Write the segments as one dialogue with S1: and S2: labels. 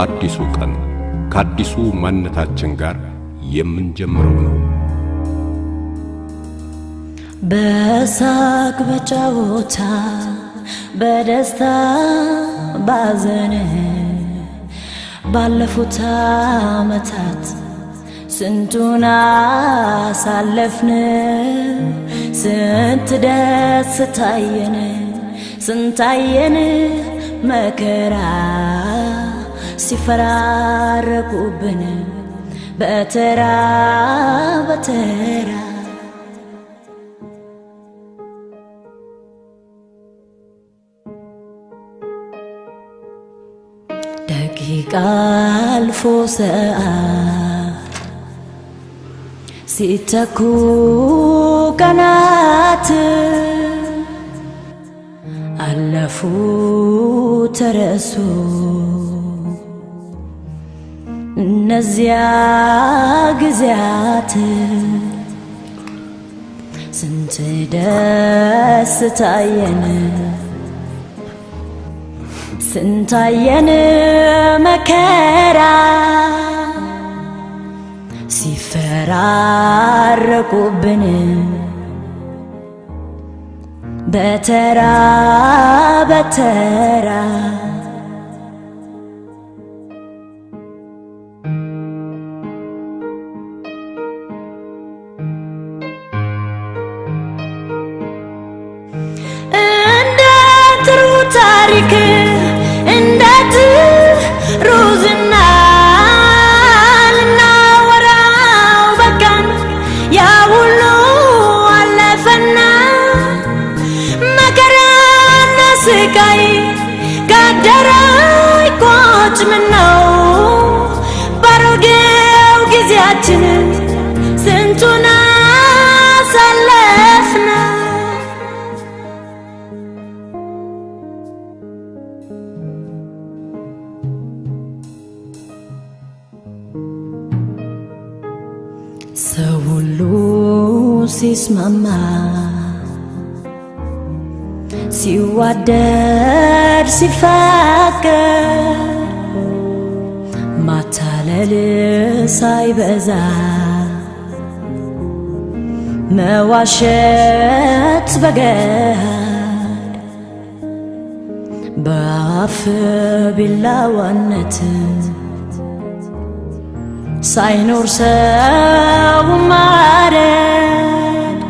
S1: አዲሱ ቀን ከአዲሱ ማንነታችን ጋር የምንጀምረው ነው።
S2: በሳቅ በጨዋታ በደስታ ባዘን ባለፉት ዓመታት ስንቱን አሳለፍን፣ ስንት ደስ ታየን፣ ስንታየን መከራ ሲፈራረቁብን በተራ በተራ። ደቂቃ አልፎ ሰዓት ሲተኩ ቀናት አለፉ ተረሱ እነዚያ ጊዜያት ስንት ደስ ታየን ስንታየን መከራ! ሲፈራረቁብን በተራ በተራ ታሪክ እንደ ጥሩ ዝና ልናወራው በቃን። ያ ሁሉ አለፈና መከራና ስቃይ ጋደረ ይቆጭ ሰው ሁሉ ሲስማማ ሲዋደድ ሲፋቀር ማታለል ሳይበዛ መዋሸት በገሃድ በአፍ ቢላዋነት ሳይኖር ሰው ማረድ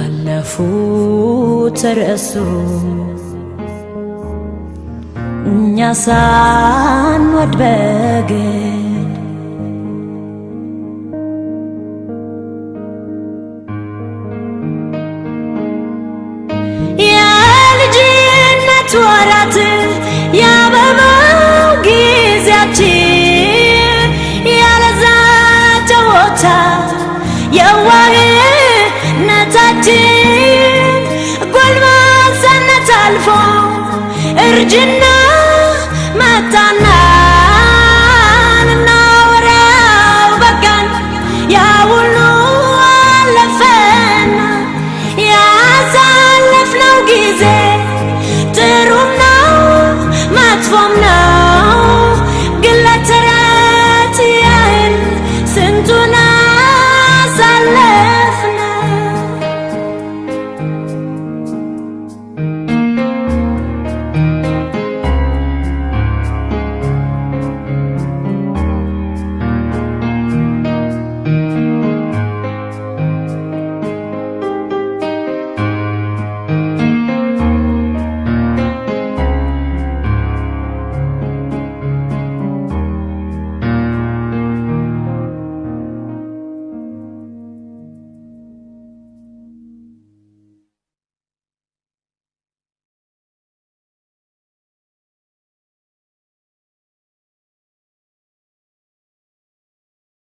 S2: አለፉ ተረሱ እኛ ሳንወድ በግድ የልጅነት ወራት تا يا وعي نتاتين قول ما سنة الفون ارجنا ما تنا